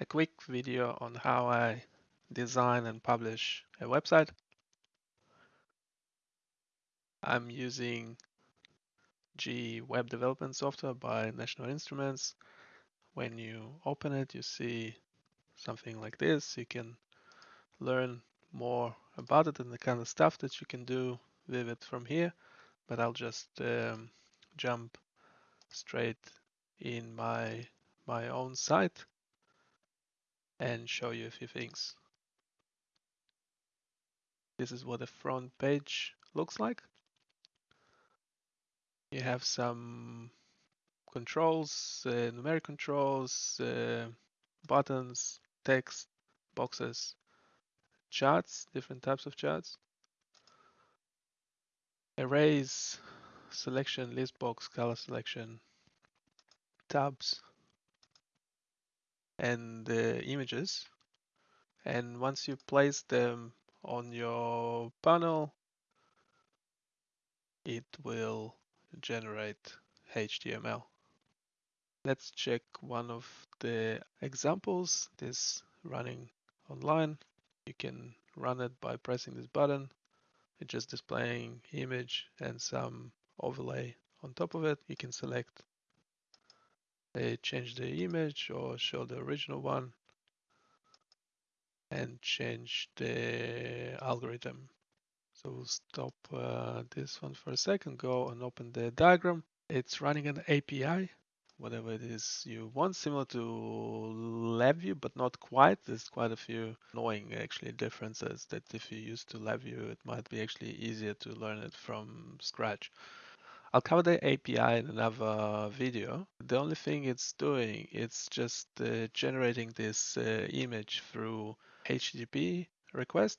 a quick video on how I design and publish a website. I'm using G Web Development Software by National Instruments. When you open it, you see something like this. You can learn more about it and the kind of stuff that you can do with it from here, but I'll just um, jump straight in my my own site and show you a few things. This is what the front page looks like. You have some controls, uh, numeric controls, uh, buttons, text, boxes, charts, different types of charts, arrays, selection, list box, color selection, tabs, and the images. And once you place them on your panel, it will generate HTML. Let's check one of the examples. This running online. You can run it by pressing this button. It's just displaying image and some overlay on top of it. You can select they change the image or show the original one and change the algorithm. So we'll stop uh, this one for a second, go and open the diagram. It's running an API, whatever it is you want, similar to LabVIEW, but not quite. There's quite a few annoying actually differences that if you used to LabVIEW, it might be actually easier to learn it from scratch. I'll cover the API in another video. The only thing it's doing, it's just uh, generating this uh, image through HTTP request.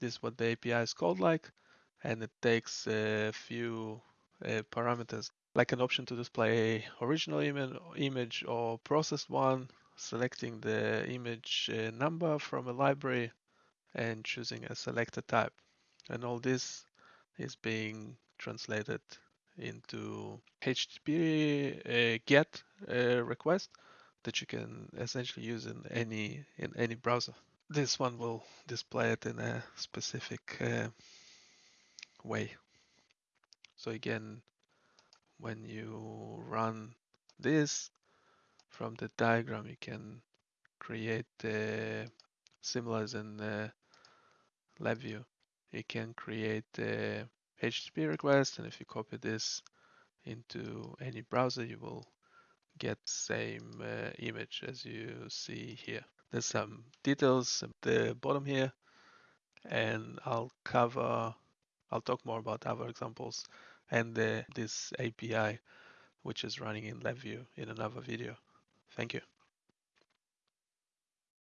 This is what the API is called like, and it takes a few uh, parameters like an option to display original image or processed one, selecting the image uh, number from a library and choosing a selected type. And all this is being translated into HTTP uh, GET uh, request that you can essentially use in any in any browser. This one will display it in a specific uh, way. So again, when you run this from the diagram, you can create uh, similar as in uh, LabVIEW. You can create HTTP request, and if you copy this into any browser, you will get same uh, image as you see here. There's some details at the bottom here, and I'll cover, I'll talk more about other examples and the, this API, which is running in LabVIEW in another video. Thank you.